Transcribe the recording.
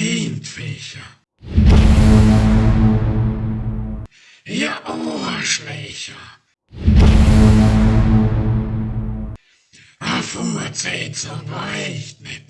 Eendviecher. Ihr Ohrschlächer. A Furzeit so weicht nicht.